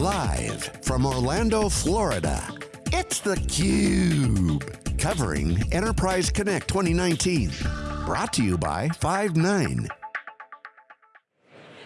Live from Orlando, Florida, it's theCUBE. Covering Enterprise Connect 2019. Brought to you by Five9.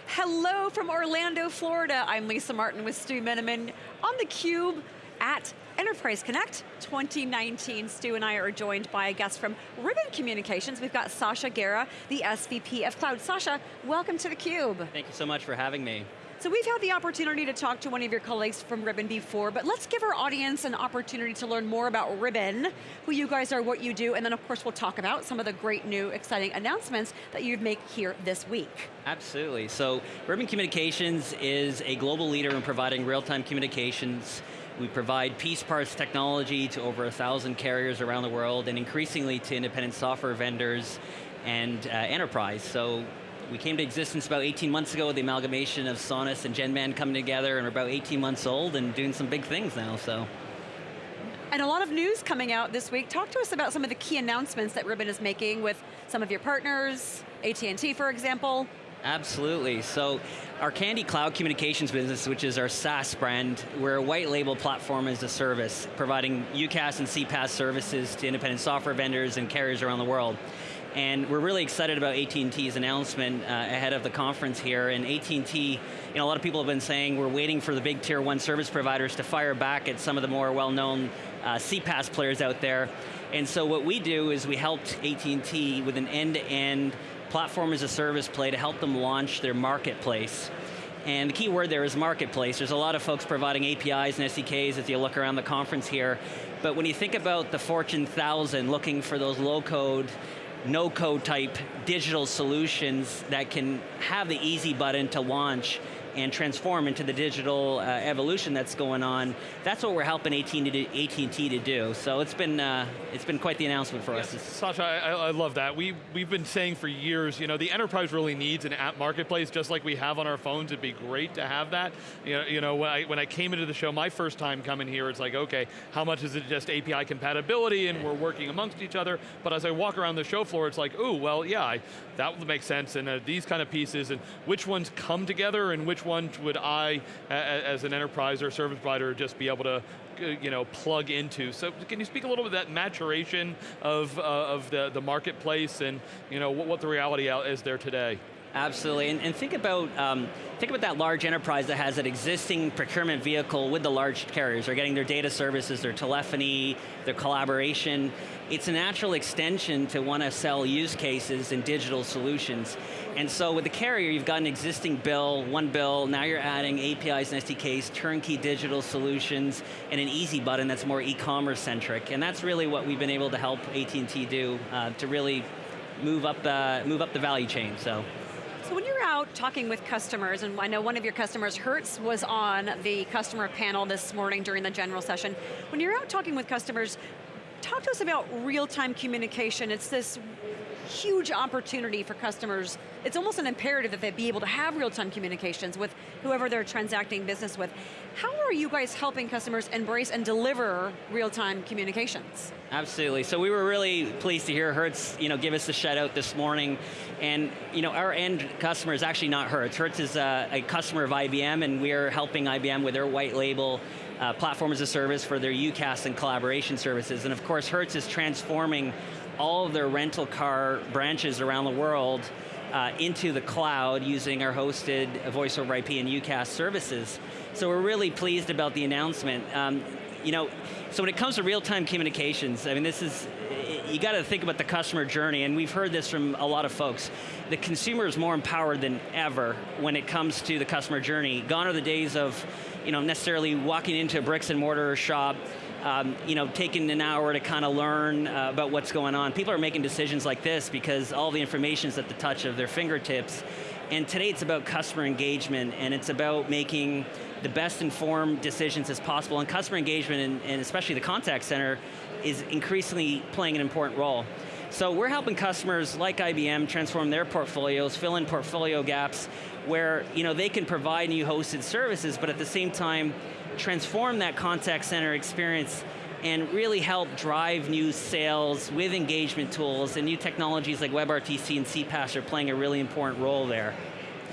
Hello from Orlando, Florida. I'm Lisa Martin with Stu Miniman on theCUBE at Enterprise Connect 2019. Stu and I are joined by a guest from Ribbon Communications. We've got Sacha Gera, the SVP of Cloud. Sacha, welcome to theCUBE. Thank you so much for having me. So we've had the opportunity to talk to one of your colleagues from Ribbon before, but let's give our audience an opportunity to learn more about Ribbon, who you guys are, what you do, and then of course we'll talk about some of the great new exciting announcements that you've made here this week. Absolutely, so Ribbon Communications is a global leader in providing real-time communications we provide piece parts technology to over a thousand carriers around the world and increasingly to independent software vendors and uh, enterprise. So we came to existence about 18 months ago with the amalgamation of Sonus and GENBAND coming together and we're about 18 months old and doing some big things now, so. And a lot of news coming out this week. Talk to us about some of the key announcements that Ribbon is making with some of your partners, AT&T for example. Absolutely, so our Kandy Cloud Communications business, which is our SaaS brand, we're a white label platform as a service, providing UCaaS and CPaaS services to independent software vendors and carriers around the world. And we're really excited about AT&T's announcement uh, ahead of the conference here. And AT&T, you know, a lot of people have been saying we're waiting for the big tier one service providers to fire back at some of the more well-known uh, CPaaS players out there. And so what we do is we helped AT&T with an end-to-end -end platform as a service play to help them launch their marketplace. And the key word there is marketplace. There's a lot of folks providing APIs and SDKs as you look around the conference here. But when you think about the Fortune 1000 looking for those low code, no code type digital solutions that can have the easy button to launch and transform into the digital uh, evolution that's going on. That's what we're helping AT&T to, to do. So it's been uh, it's been quite the announcement for us. Sacha, I, I, love that. We we've been saying for years, you know, the enterprise really needs an app marketplace, just like we have on our phones. It'd be great to have that. You know, you know when I when I came into the show, my first time coming here, it's like, okay, how much is it just API compatibility and we're working amongst each other? But as I walk around the show floor, it's like, oh, well, yeah, I, that would make sense. And uh, these kind of pieces, and which ones come together, and which one would I, as an enterprise or service provider, just be able to uh, you know, plug into. So can you speak a little bit that maturation of, uh, of the, the marketplace and you know, what, what the reality is there today? Absolutely, and, and think about um, think about that large enterprise that has an existing procurement vehicle with the large carriers. They're getting their data services, their telephony, their collaboration. It's a natural extension to want to sell use cases and digital solutions. And so with the carrier, you've got an existing bill, one bill, now you're adding APIs and SDKs, turnkey digital solutions, and an easy button that's more e-commerce centric. And that's really what we've been able to help AT&T do uh, to really move up, uh, move up the value chain, so. So when you're out talking with customers, and I know one of your customers, Hertz, was on the customer panel this morning during the general session. When you're out talking with customers, talk to us about real-time communication. It's this huge opportunity for customers. It's almost an imperative that they be able to have real-time communications with whoever they're transacting business with. How are you guys helping customers embrace and deliver real-time communications? Absolutely, so we were really pleased to hear Hertz you know, give us a shout out this morning. And you know, our end customer is actually not Hertz. Hertz is a, a customer of IBM and we are helping IBM with their white label uh, platform as a service for their UCaaS and collaboration services. And of course, Hertz is transforming all of their rental car branches around the world uh, into the cloud using our hosted voice over IP and UCaaS services. So we're really pleased about the announcement. Um, you know, so when it comes to real-time communications, I mean this is, you got to think about the customer journey, and we've heard this from a lot of folks. The consumer is more empowered than ever when it comes to the customer journey. Gone are the days of, you know, necessarily walking into a bricks and mortar shop, um, you know, taking an hour to kind of learn uh, about what's going on. People are making decisions like this because all the information is at the touch of their fingertips. And today it's about customer engagement and it's about making the best informed decisions as possible and customer engagement and, and especially the contact center is increasingly playing an important role. So we're helping customers like IBM transform their portfolios, fill in portfolio gaps where you know, they can provide new hosted services, but at the same time, transform that contact center experience and really help drive new sales with engagement tools and new technologies like WebRTC and CPaaS are playing a really important role there.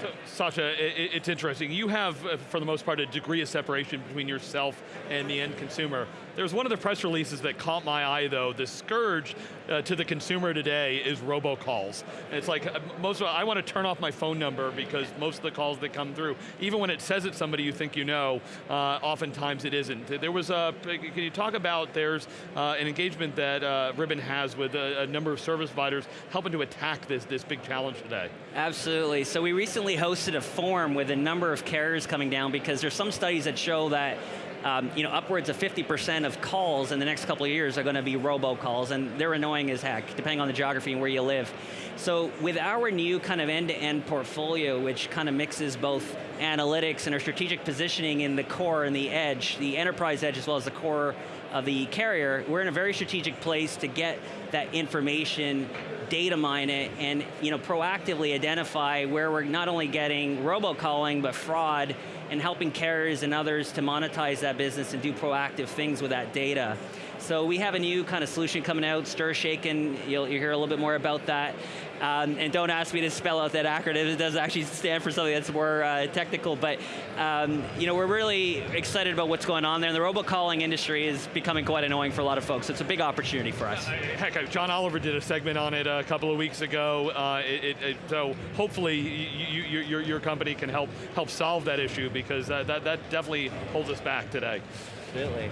So, Sacha, it, it's interesting. You have, uh, for the most part, a degree of separation between yourself and the end consumer. There's one of the press releases that caught my eye, though. The scourge uh, to the consumer today is robocalls. It's like uh, most of I want to turn off my phone number because most of the calls that come through, even when it says it's somebody you think you know, uh, oftentimes it isn't. There was a. Can you talk about there's uh, an engagement that uh, Ribbon has with a, a number of service providers helping to attack this this big challenge today? Absolutely. So we recently hosted a forum with a number of carriers coming down because there's some studies that show that um, you know, upwards of 50% of calls in the next couple of years are going to be robocalls, and they're annoying as heck, depending on the geography and where you live. So with our new kind of end-to-end -end portfolio, which kind of mixes both analytics and our strategic positioning in the core and the edge, the enterprise edge as well as the core of the carrier, we're in a very strategic place to get that information, data mine it, and you know, proactively identify where we're not only getting robocalling, but fraud, and helping carriers and others to monetize that business and do proactive things with that data. So we have a new kind of solution coming out, STIR/SHAKEN, you'll, you'll hear a little bit more about that. Um, and don't ask me to spell out that acronym, it does actually stand for something that's more uh, technical, but um, you know, we're really excited about what's going on there, and the robocalling industry is becoming quite annoying for a lot of folks, so it's a big opportunity for us. Heck, uh, John Oliver did a segment on it a couple of weeks ago, uh, it, it, so hopefully you, you, your, your company can help, help solve that issue because that, that, that definitely holds us back today. Absolutely.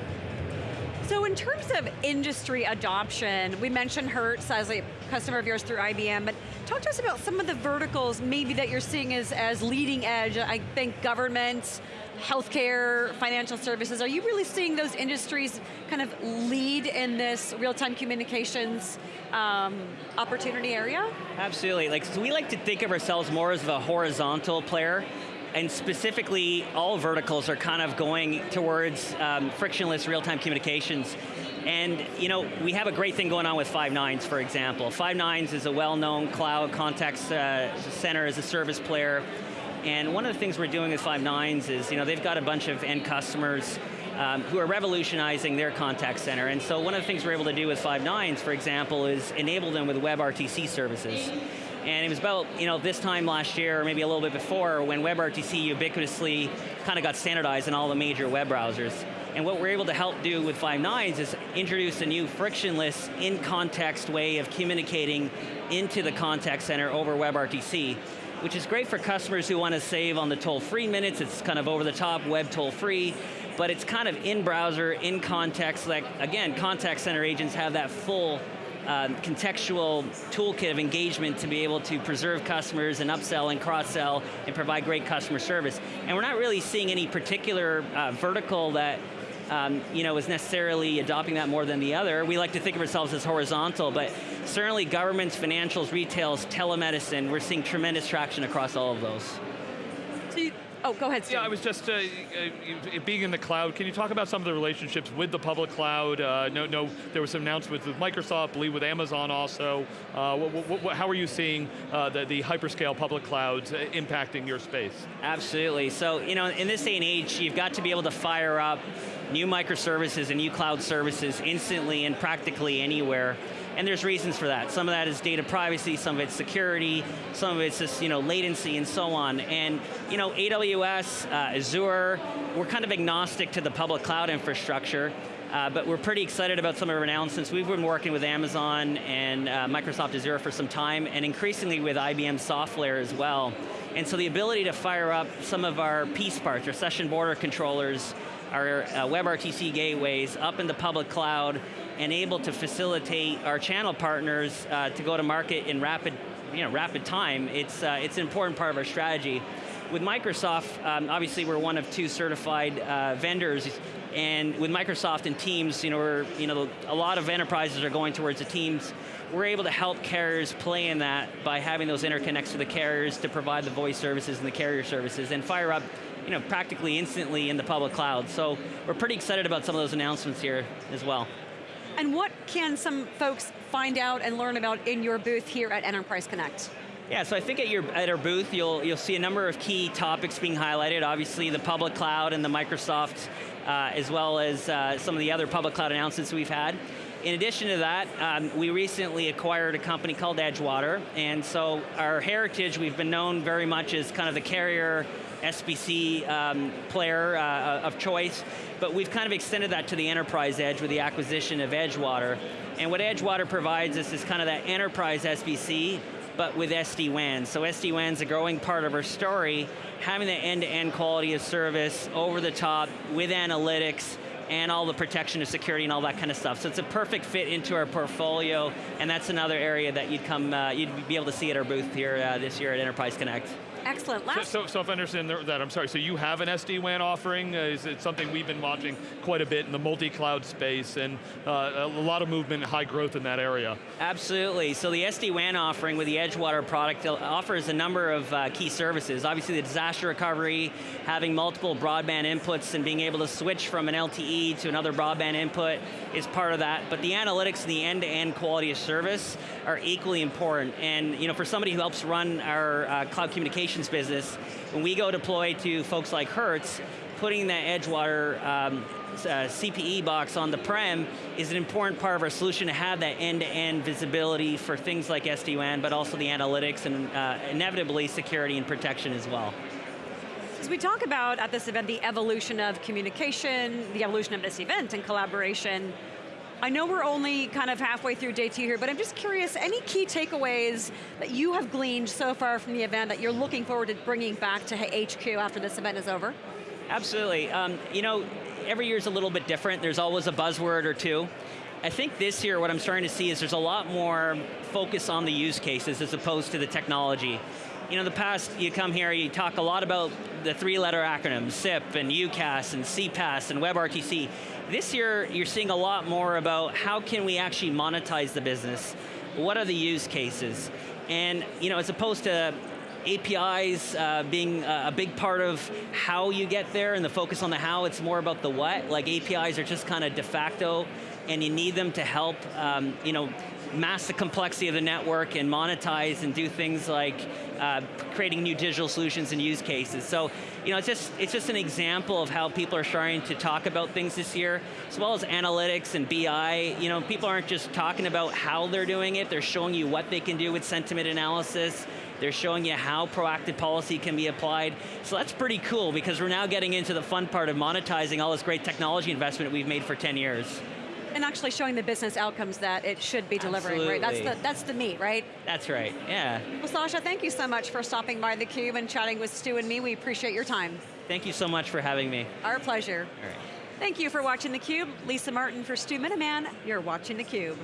So in terms of industry adoption, we mentioned Hertz as a customer of yours through IBM, but talk to us about some of the verticals maybe that you're seeing as, as leading edge. I think government, healthcare, financial services. Are you really seeing those industries kind of lead in this real-time communications um, opportunity area? Absolutely, like so we like to think of ourselves more as a horizontal player and specifically all verticals are kind of going towards um, frictionless real-time communications. And you know, we have a great thing going on with Five9s, for example. Five9s is a well-known cloud contact uh, center as a service player. And one of the things we're doing with Five9s is, you know, they've got a bunch of end customers um, who are revolutionizing their contact center. And so one of the things we're able to do with Five9s, for example, is enable them with WebRTC services. And it was about you know this time last year, or maybe a little bit before, when WebRTC ubiquitously kind of got standardized in all the major web browsers. And what we're able to help do with Five9s is introduce a new frictionless, in-context way of communicating into the contact center over WebRTC, which is great for customers who want to save on the toll-free minutes. It's kind of over-the-top web toll-free, but it's kind of in-browser, in-context, like, again, contact center agents have that full uh, contextual toolkit of engagement to be able to preserve customers and upsell and cross-sell and provide great customer service. And we're not really seeing any particular uh, vertical that um, you know, is necessarily adopting that more than the other. We like to think of ourselves as horizontal, but certainly governments, financials, retails, telemedicine, we're seeing tremendous traction across all of those. So you, Oh, go ahead, Steve. Yeah, I was just, uh, uh, being in the cloud, can you talk about some of the relationships with the public cloud? Uh, no, no, there was some announcements with Microsoft, believe with Amazon also. Uh, what, what, how are you seeing uh, the, the hyperscale public clouds uh, impacting your space? Absolutely, so you know, in this day and age, you've got to be able to fire up new microservices and new cloud services instantly and practically anywhere and there's reasons for that. Some of that is data privacy, some of it's security, some of it's just you know latency and so on. And you know AWS, uh, Azure, we're kind of agnostic to the public cloud infrastructure. Uh, but we're pretty excited about some of our announcements. We've been working with Amazon and uh, Microsoft Azure for some time, and increasingly with IBM SoftLayer as well. And so the ability to fire up some of our piece parts, our session border controllers, our uh, WebRTC gateways up in the public cloud and able to facilitate our channel partners uh, to go to market in rapid, you know, rapid time, it's, uh, it's an important part of our strategy. With Microsoft, um, obviously we're one of two certified uh, vendors, and with Microsoft and Teams, you know, we're, you know, a lot of enterprises are going towards the Teams. We're able to help carriers play in that by having those interconnects to the carriers to provide the voice services and the carrier services and fire up you know, practically instantly in the public cloud. So we're pretty excited about some of those announcements here as well. And what can some folks find out and learn about in your booth here at Enterprise Connect? Yeah, so I think at, your, at our booth, you'll, you'll see a number of key topics being highlighted. Obviously, the public cloud and the Microsoft, uh, as well as uh, some of the other public cloud announcements we've had. In addition to that, um, we recently acquired a company called Edgewater, and so our heritage, we've been known very much as kind of the carrier SBC um, player uh, of choice, but we've kind of extended that to the enterprise edge with the acquisition of Edgewater. And what Edgewater provides us is kind of that enterprise SBC, but with SD-WAN. So SD-WAN's a growing part of our story, having the end-to-end -end quality of service, over the top, with analytics, and all the protection of security and all that kind of stuff. So it's a perfect fit into our portfolio, and that's another area that you'd come, uh, you'd be able to see at our booth here uh, this year at Enterprise Connect. Excellent. Last so, so, so, if I understand that, I'm sorry, so you have an SD-WAN offering? Uh, is it something we've been watching quite a bit in the multi-cloud space and uh, a lot of movement, high growth in that area? Absolutely, so the SD-WAN offering with the Edgewater product offers a number of uh, key services. Obviously the disaster recovery, having multiple broadband inputs and being able to switch from an LTE to another broadband input is part of that, but the analytics and the end-to-end -end quality of service are equally important. And you know, for somebody who helps run our uh, cloud communication business, when we go deploy to folks like Hertz, putting that Edgewater um, uh, CPE box on the prem is an important part of our solution to have that end-to-end -end visibility for things like SD-WAN, but also the analytics and uh, inevitably security and protection as well. As we talk about at this event, the evolution of communication, the evolution of this event and collaboration, I know we're only kind of halfway through day two here, but I'm just curious, any key takeaways that you have gleaned so far from the event that you're looking forward to bringing back to HQ after this event is over? Absolutely, um, you know, every year is a little bit different. There's always a buzzword or two. I think this year what I'm starting to see is there's a lot more focus on the use cases as opposed to the technology. You know, the past, you come here, you talk a lot about the three-letter acronyms, SIP and UCaaS and CPaaS and WebRTC. This year, you're seeing a lot more about how can we actually monetize the business? What are the use cases? And you know, as opposed to APIs uh, being a big part of how you get there and the focus on the how, it's more about the what. Like APIs are just kind of de facto and you need them to help um, you know, mask the complexity of the network and monetize and do things like uh, creating new digital solutions and use cases. So, you know, it's just, it's just an example of how people are starting to talk about things this year, as well as analytics and BI. You know, people aren't just talking about how they're doing it, they're showing you what they can do with sentiment analysis, they're showing you how proactive policy can be applied. So that's pretty cool because we're now getting into the fun part of monetizing all this great technology investment we've made for 10 years. And actually showing the business outcomes that it should be delivering, Absolutely. right? That's the, that's the meat, right? That's right, yeah. Well, Sacha, thank you so much for stopping by theCUBE and chatting with Stu and me. We appreciate your time. Thank you so much for having me. Our pleasure. All right. Thank you for watching theCUBE. Lisa Martin for Stu Miniman. You're watching theCUBE.